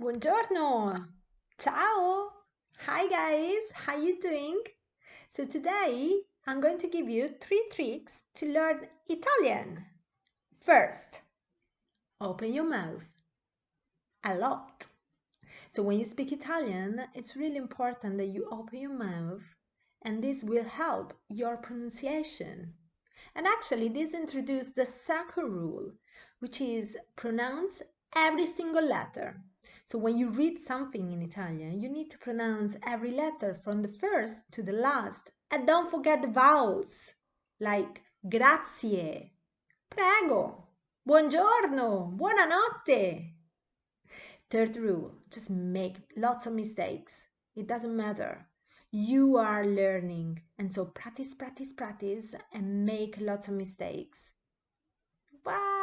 Buongiorno. Ciao. Hi guys, how are you doing? So today I'm going to give you three tricks to learn Italian. First, open your mouth a lot. So when you speak Italian, it's really important that you open your mouth and this will help your pronunciation. And actually, this introduced the second rule, which is pronounce every single letter. So when you read something in Italian, you need to pronounce every letter from the first to the last. And don't forget the vowels, like grazie, prego, buongiorno, buonanotte. Third rule, just make lots of mistakes. It doesn't matter. You are learning, and so practice, practice, practice, and make lots of mistakes. Bye.